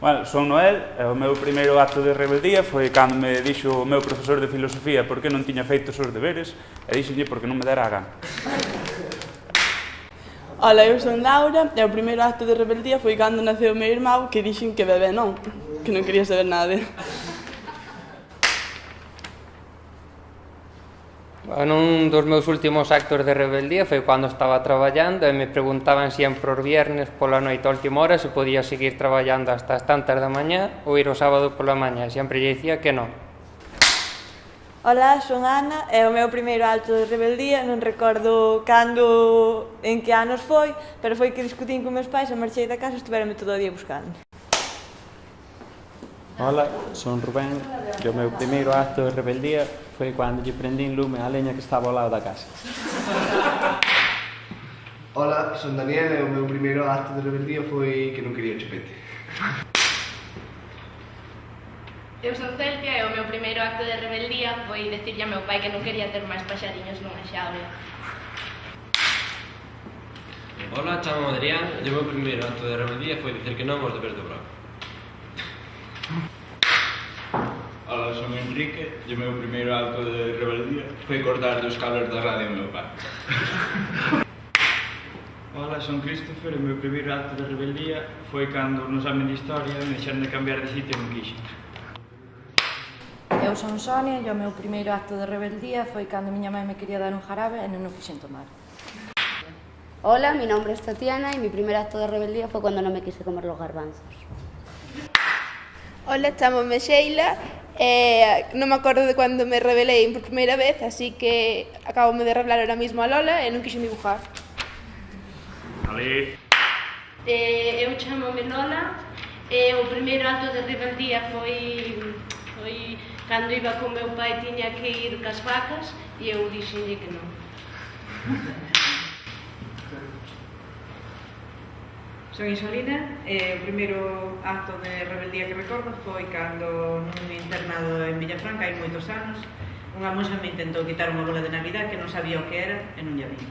Bueno, son Noel, e o meu primeiro acto de rebeldía foi cando me dixo o meu profesor de filosofía por que non tiña feito os deberes, e dixenlle porque non me dera a gana. Ola, eu son Laura, e o primeiro acto de rebeldía foi cando naceu o meu irmão que dixen que bebé non, que non quería saber nada dele. Un dos meus últimos actos de rebeldía foi cando estaba traballando e me preguntaban sempre os viernes pola noite a última hora se podía seguir traballando hasta as tantas da mañá ou ir o sábado pola mañá. Sempre lle dicía que non. Ola, son Ana e o meu primeiro alto de rebeldía non recordo cando en que anos foi, pero foi que discutín con meus pais e marchei da casa e estuverame todo o día buscando. Hola, son Rubén e o meu primeiro acto de rebeldía foi cando lle prendín lume a leña que estaba ao lado da casa. Hola, son Daniel e o meu primeiro acto de rebeldía foi que non quería chupete. Eu son Celtia e o meu primeiro acto de rebeldía foi decirlle a meu pai que non quería ter máis paxariños nunha xaula. Hola, chamo Adrián e o meu primeiro acto de rebeldía foi dicir que non aos deberes do bravo. Ola, son Enrique e o meu primeiro acto de rebeldía foi cortar os cables da radio ao meu pai. Ola, son Christopher e o meu primeiro acto de rebeldía foi cando no exame de historia me deixaron de cambiar de sitio en quixen. Eu son Sonia e o meu primeiro acto de rebeldía foi cando miña mãe me quería dar un jarabe e non o fixen tomar. Hola, mi nombre es Tatiana y mi primer acto de rebeldía fue cuando no me quise comer los garbanzos. Ola, chamome Sheila. Eh, non me acordo de cando me revelei por primeira vez, así que acabo de revelar ahora mismo a Lola e non quixen dibujar. Ali. Eh, eu chamome Lola. E eh, o primeiro acto de rebeldía foi foi cando iba con meu pai tiña que ir cas vacas e eu dixenlle que non. Son Isolina e eh, o primeiro acto de rebeldía que recordo foi cando nun internado en Villafranca hai moitos anos unha monxa me intentou quitar unha bola de Navidad que non sabía o que era e non lle vi.